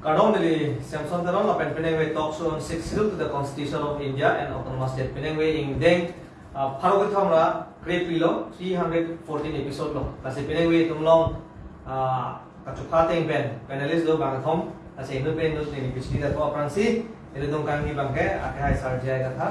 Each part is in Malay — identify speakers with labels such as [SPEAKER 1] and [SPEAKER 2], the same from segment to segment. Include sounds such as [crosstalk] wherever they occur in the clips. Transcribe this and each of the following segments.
[SPEAKER 1] Dili Samson Taron la pen penengwe talk show on six schedule to the Constitution of India and Autonomous State penengwe ing deng pharo ke thomra create pilo 314 episode lo kasi penengwe tumlong ka chukha teng pen panelist do bang thom. Asi inu pen do ni pichni da ko apransi ele dong kang ni bangke akai sarjai ka tha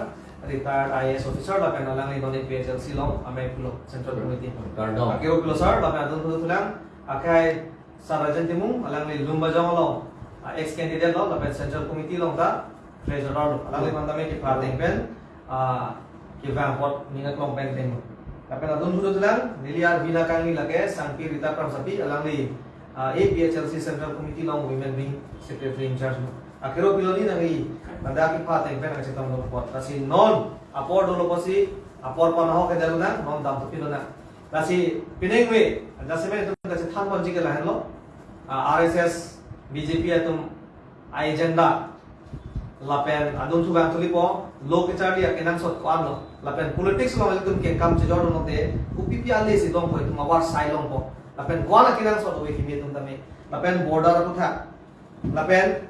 [SPEAKER 1] retired IAS officer la pen alang ni doni PHLC long ame pulo central committee. Akiro pulo sir la pen adun tulang akai sarajan timung alang ni lumba jong long ex candidate lo lapen central committee long ta treasurer lo alang le mandame ki parting pen ki van hot mingat long pen pen lapen adun hudo tulang niliar bina kangi lage sangpi rita pram sapi alang le APHLC central committee long women wing secretary in charge. Lo akhiro piloni nangi nanda ki parting pen ang sitong lo pot kasi non apor dolo posi apor panaho ke dalu na non dam to pilona kasi pinengwe dasime itu kasi than bonji ke lahan lo RSS BJP atum agenda lapen adun tu bang tulipo lok chari ya kenang sot kwan lo. Lapen politics lo atum ke kam chejor no te upipi ale si dong ko tum awar sai long po. Lapen kwan kenang sot we kimi tum tame lapen border tu tha. Lapen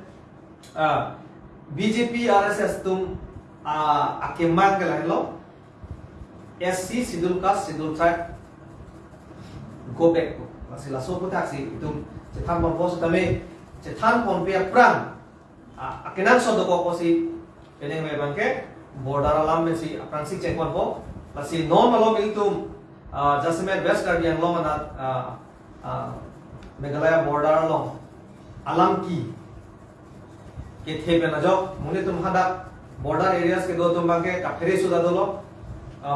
[SPEAKER 1] BJP RSS tum akemat ke lain lo. SC sidul kas sidul tribe go back ko masih laso ko taksi itum cetan pos tame যে থান পম্পিয়া প্রাণ আকেনাক শব্দ কোক পসি পেনেং মে বানকে border আলাম মেসি আপ্রান্সি চেক করব পসি নন অলম ইনটু জাসমে বেস্ট গার্ডিয়ান লম না মেঘালয় বর্ডার লম আলাম কি কে থে পে না যক মুনে তুম হাদা বর্ডার এরিয়াস কে দো তুম বাকে কাফেরে সুদা দলো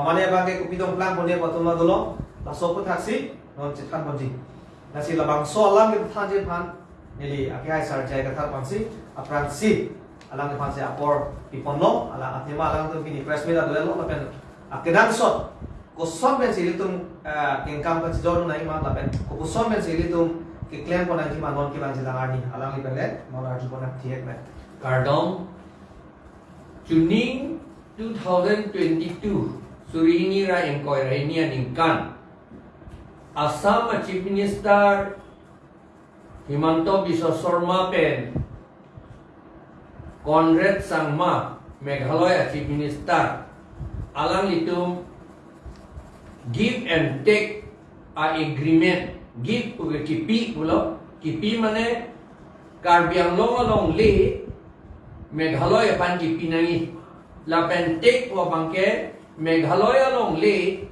[SPEAKER 1] মানে বাকে কুপি দম প্ল্যান বনে পতম দলো লাসো পথাসি নন চিত্রান বজি নাসি লবাং সো আলাম কে থান যে ফান nili akai sar jai ka thar pansi apran si alang ke pansi apor ipon lo ala atima alang tu kini press meet adu lo lapen akedan sot. Ko som ben sili tum kengkam ka jor nai ma lapen ko ko som ben sili tum ke claim ko nang ki ma non ki bang jila arni. Alang li pele mon arju ko nak thiek me
[SPEAKER 2] Kardong Juning 2022 Surini ra engkoi ra ini aningkan Assam Chief Minister Himanto Biswa Sarma pen. Conrad Sangma Meghalaya Chief Minister. Alang litum give and take a agreement. Give uga kipi pulo kipi mane karbiang long along le Meghalaya pan kipi nangi lapen take po bangke Meghalaya long le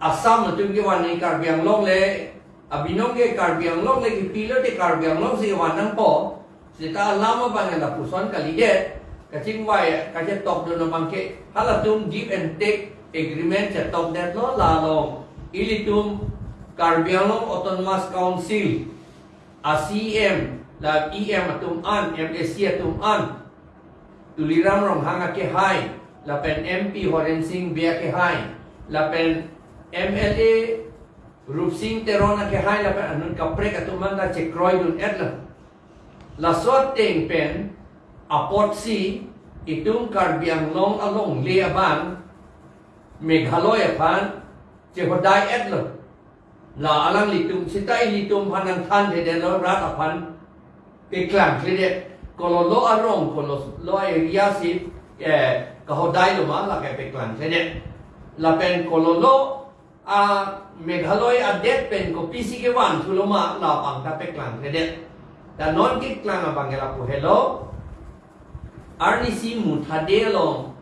[SPEAKER 2] Assam tu ke wan ni karbiang long le abinong ke karbiang long le kipi le te karbiang long si wan nang po Sita lama bang la puson kali det kacing wai kaje top do bangke hala tum give and take agreement cha top det lo la long. Ili tum Karbiang Autonomous Council. ACM la EM atum an MSC atum an. Tuliram rong hanga ke hai. La pen MP Horen Singh bia ke hai. La pen MLA Rup Singh Terona ke hai la pen anun kapre atum an la che kroy dun et la. La sot teng pen apot si itung Karbiang long along le aban Meghalaya pan che hodai et la. La alang litum sita litum panang than de de lo rat apan pe klang klede kolo lo arong kolo lo area si eh ka hodai lo ma la ke pe klang klede la pen kolo lo a det pen ko pisi ke wan thu lo ma la pang ta pe klang klede da non ki klang a bangela pu hello arni si mu thade lo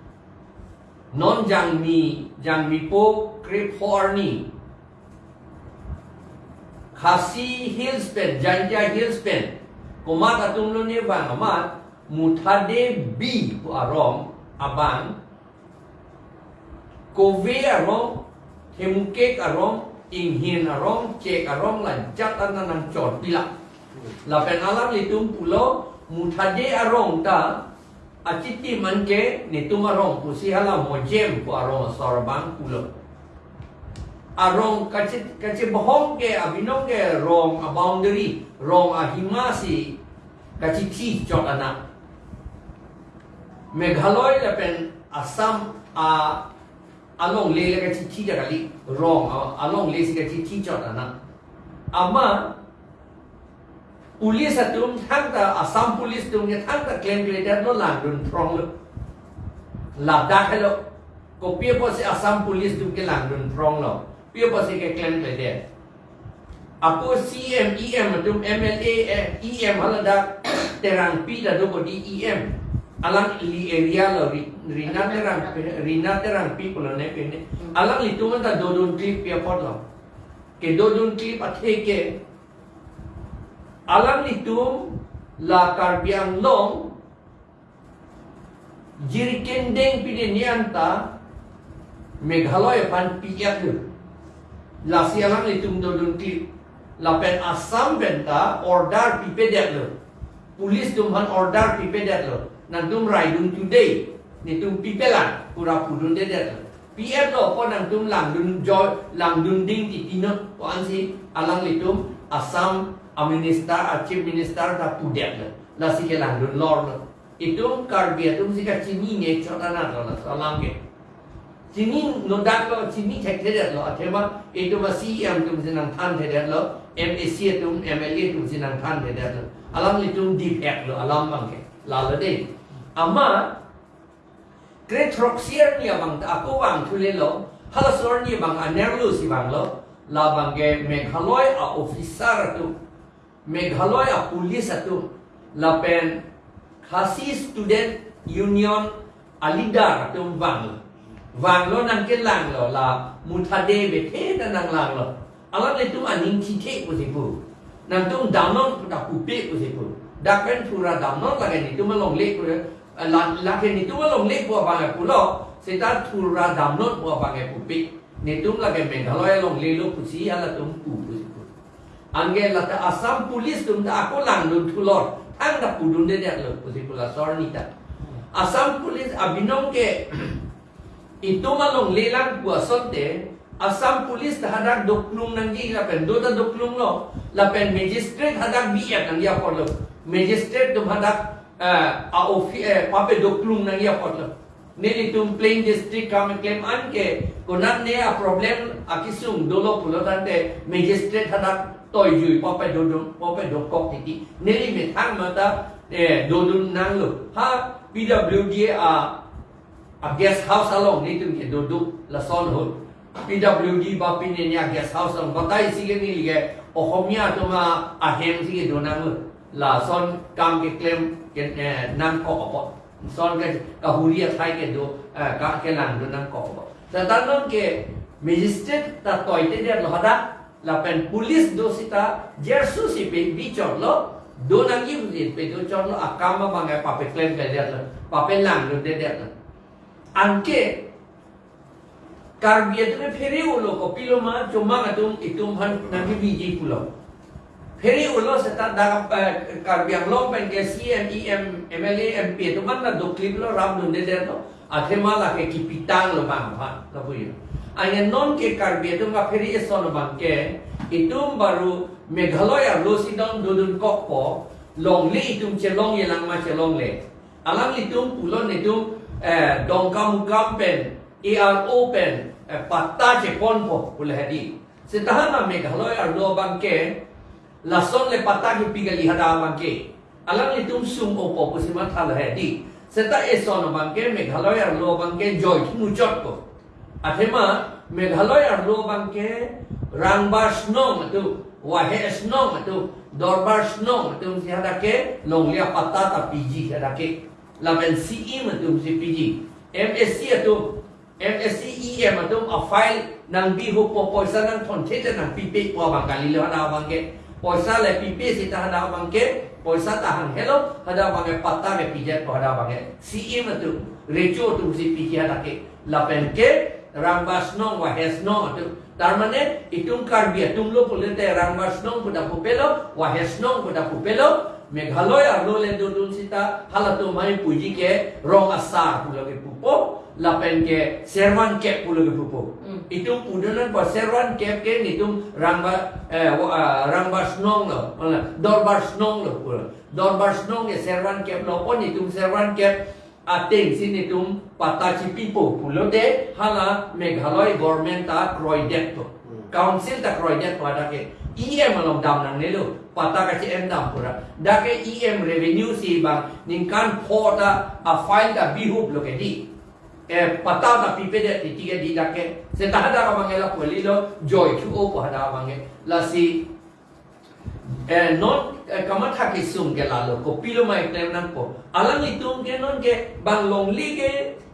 [SPEAKER 2] non jang mi jang mi po krip horni Khasi Hills Pen, Janja Hills Pen. Kumat atung lo ni bang amat mutade B pu arong abang. Kove arong hemukek arong inghin arong cek arong lancat ananam cor pila. Lapen alam litum pulo mutade arong ta aciti manke arong pusi halam mojem pu arong sorbang pulo arong kaci kaci bohong ke abinong ke rong a boundary rong a himasi kaci ti jot anak Meghaloi le pen Assam a along le le kaci ti kali rong along le si kaci ti jot anak ama police atum thang ta assam police tum ne thang ta claim creator lo lang dun trong lo. La da hello ko pia po si assam police tum ke lang dun trong lo. Pia po si ke claim creator Aku CM, EM, tum MLA, EM hala da [coughs] terang pi da do ko di EM. Alang li area lo rina terang rina terang pi ko ne pe ne. Alang li tum da do dun trip pia pot lo. Ke do dun trip a the ke alang li tum la karbiang long jiri kendeng pi de nianta Meghalaya pan piyak lu. La sialang li tum do dun trip lapen asam benta order pipe det lo police tum han order pipe det lo nan tum dun today. Ni tum pipe lan pura pudun de lo pf lo po nan tum lang dun joy lang dun ding ti tino ko si alang li asam a minister a chief minister da pudet lo la si ke lang dun lor lo itum karbia tum si ka chini ne chotana lo la salam ke. Chini no dak lo chini thek the lo. Athema itu ma CM tum sinang than the lo. MAC tum MLA tum sinang than the lo. Alam li tum deep hack lo alam bang ke. La lo de ama great roxier ni abang aku bang thule lo halasor ni bang anerlu si bang lo la bang ke meghaloi a officer tu meghaloi a police tu la pen khasi student union alidar tu bang lo. Lo nang làng lo là mutade ta nang làng lo. Ala le tu aning chi thế của gì phụ nang tu đam non da pu pe của gì phụ da pen thura đam non là cái ni tu mà long của là là cái ni tu mà long lệ của vàng cái phụ lo se ta thura đam non của vàng cái pu pe ni tu cái mình lo long pu si ala tu pu của gì phụ angge là ta asam police tu ta aku lang dun thu lor. Ang da pu dun de de lo của gì phụ là sorry ta asam police abinong ke [clears throat] itu malong lelang gua sonte. Asam polis terhadap doklung nangi lapen do da doklung lo. Lapen magistrate hadak biat nangi apa lo. Magistrate tu hadak a ofi pape doklung nangi apa lo Nili tum plain district kami claim an ke? Kunan ne a problem akisung dolo pulo tante magistrate hadak toy jui pape dodum pape dokok titi. Nili me thang mata eh dodum nang lo ha PWD a a guest house along ni tu ke duduk la son hul PWD ba pin ni a guest house along. Batai si ke ni ge ohomia tu ma a hem si la son kam ke claim ke nam ko opo son ke ka huria thai ke do ka ke lang do nam ko opo sa tan non ke magistrate ta toy te de lo hada la pen police do sita jersu si pe bichon lo do nang yi pe do chon lo akama bangai pa pe claim ke de lo pa pe lang do de de lo angke karbia tu feri ulo ko pilo ma cuma ngatum itum han nanti biji pulo feri ulo seta da karbia lo pen ke CMEM MLA MP tu man na do klip lo ram dunde der no athema la ke kipitang lo bang ha lo puyo anya non ke karbia tu ma feri eson bang ke. Itum baru meghalaya lo sidon dudun kokpo long le itum chelong yelang ma chelong le alang itum pulo itum eh dong kam kam pen ERO pen eh patta je pon po pula hadi setahan na me galo ar lo bang ke la son le patta ki pigali hada bang ke alang li tum sum o po pusima thal hadi seta e son bang ke me galo ar lo bang ke joy mu jot ko athema me galo ar lo bang ke rang ba snom tu wa he snom tu dorbar snom tu si hada ke? Long lia patta ta piji hada ke la ben CE matum si PG MSc atum MSc EM atum a file nang bi hu po poisa nang thon the te nang pipe po bang kali le hada bang ke poisa le pipe si ta hada bang ke poisa ta hang hello hada bang ke patta ke PJ po hada bang ke CE matum recho tu si PG hada ke la ben ke rambas nong wa hes nong atum তার মানে ইটুম কার্বিয়া তুমলো পুলেতে রাংবাস নং পুদা পুপেলো ওয়া হেস নং পুদা পুপেলো মেঘালয় আর লোলে দুদুন সিতা হালাতো মাই পুজি কে রং আসার পুলগে পুপো lapen ke servan kep puloge pupo itum pudunan pa servan kep ke nitum rangba rangba snong lo mana dorbar snong lo pulo dorbar snong ke servan kep lo pon itum servan kep ating. Sinitum patachi pipo pulo de hala meghaloi government ta kroidet to council ta kroidet pada ke? EM along dam nang nelo pata ka che em dam pura da ke EM revenue si bang ning kan pho da a file da bihup lo ke di eh pata da pipe de ti tiga di da ke. Se ta da ka mangela poli lo joy chu o po da mangi la si eh non eh, kama tha ki sum ke la lo ko pilo mai tem nan ko alang itung ke non ke bang long li ke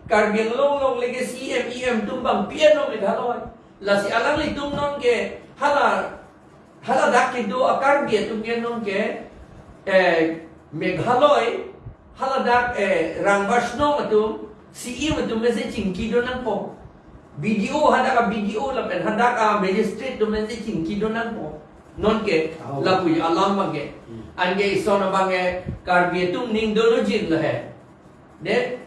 [SPEAKER 2] kar biang long long li ke CM EM tum bang piano me dhaloi la si alang itung non ke hala hala dak ke do akar bia tum ke non ke eh meghaloi hala dak eh rangbash no matum CE matum me se chingki do nan po video hada ka video la pen. Hada ka magistrate do me se chingki do nan po non ke la pu alam bange ange isona bange kar bia tum ning no jin la hai de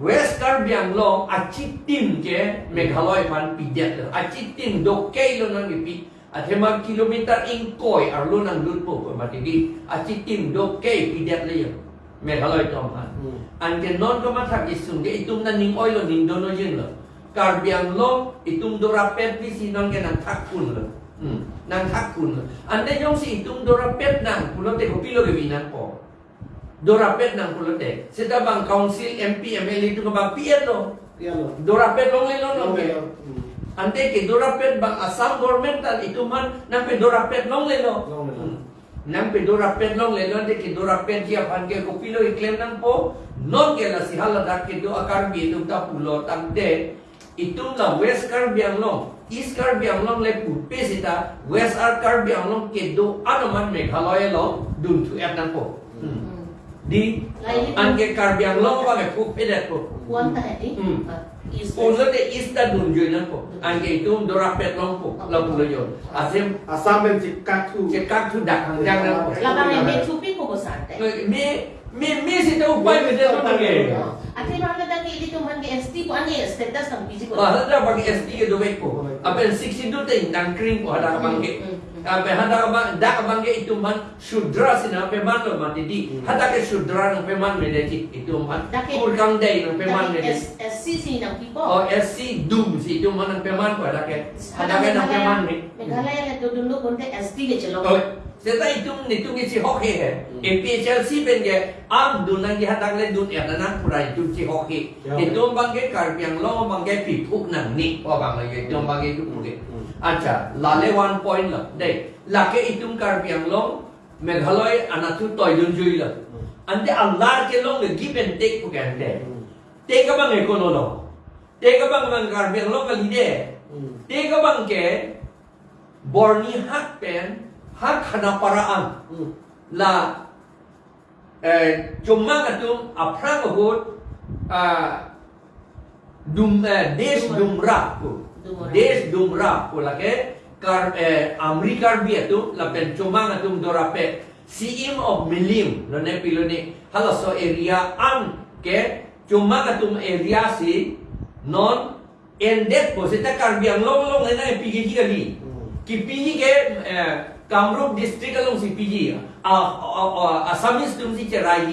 [SPEAKER 2] west kar biang long achi tim ke meghaloi man pidet achi tim do ke lo nan pi athema kilometer in koi ar lo nan lut po ko matigi achi tim do ke pidet le yo meghaloi tom han ange non ko ma thak isung ge itum na ning oi lo ning do no jin lo kar biang long itum do rapet pi si non ge nan thak kun lo nang thak kun lo ande yong si itum do rapet nang pulo te ko pilo ge binan po do rapet nang pulo te seta bang council MP MLA tu ko bang piet lo do long le long long
[SPEAKER 3] Long
[SPEAKER 2] ke
[SPEAKER 3] le.
[SPEAKER 2] ante ke do rapet bang asam government itu man nang pe do rapet long le lo
[SPEAKER 3] Long le lo.
[SPEAKER 2] Hmm. nang pe do rapet long le lo ante ke do rapet dia pan ke ko pilo iklem nang po non ke la si hala dak ke do akar bi tu ta pulo tang de itu la west kar biang long east kar biang long le pu pe sita west ar kar biang long ke do anaman meghalaya lo dun tu et nang po. Di
[SPEAKER 4] Lain
[SPEAKER 2] anke kar biang long ba ke? Pu pe det po
[SPEAKER 4] Kuan ta ni.
[SPEAKER 2] Hmm.
[SPEAKER 4] Is
[SPEAKER 2] Ulo de ista dun joy nang po anke itu do rapet long po la pulo yo. Asem
[SPEAKER 3] Asam ben cikak tu.
[SPEAKER 2] ke kak tu dak hang jang nang po
[SPEAKER 4] La bang me chupi ko bosante.
[SPEAKER 2] me me me upai me de no ge
[SPEAKER 4] Ati bang ka dang ili tu man ke ST ko ani status ng PG ko.
[SPEAKER 2] Wah, ada bagi SD ke dobe ko. Apa yang 62 te nang kring ko ada bang ke. Apa hada bang dak bang ke itu man shudra sina pe man lo man di. Hada ke shudra nang pe man me de itu man. Kur kang dai nang pe man me de.
[SPEAKER 4] SC si ng people.
[SPEAKER 2] Oh SC dum si itu man nang pe man ko ada ke. Hada ke nang pe man me.
[SPEAKER 4] Meghalaya le to dundo konte SD ke chalo.
[SPEAKER 2] Oh, Seta itung nitung isi hoki he. MPHLC ben ge am dun nang ge hadang le dun ya nang purai tu si hoki. Itu bang ge kar piang lo bang ge pi phuk nang ni. Oh bang ge itu bang ge tu puge. Acha, lale one point lah. Dei, lake itung kar piang lo Meghaloi anatu toy dun jui lah. Ante Allah ke long give and take pugan de. Take ka bang ekono lo. Take ka bang bang kar piang lo kali de. Take ka bang ke Borni hak pen hak hana paraan. La eh cuma katum aprang hut ah dum eh, des dumra ko des dumra ko la ke. Kar eh amerikar bi tu la pen cuma katum dorape. Sim of milim lo ne pilo ni hala so area an ke cuma katum area si non endet po sita kar biang long long le na pigi kali कि पीजी के Kamrup district along si PG a Assamese tum si cherai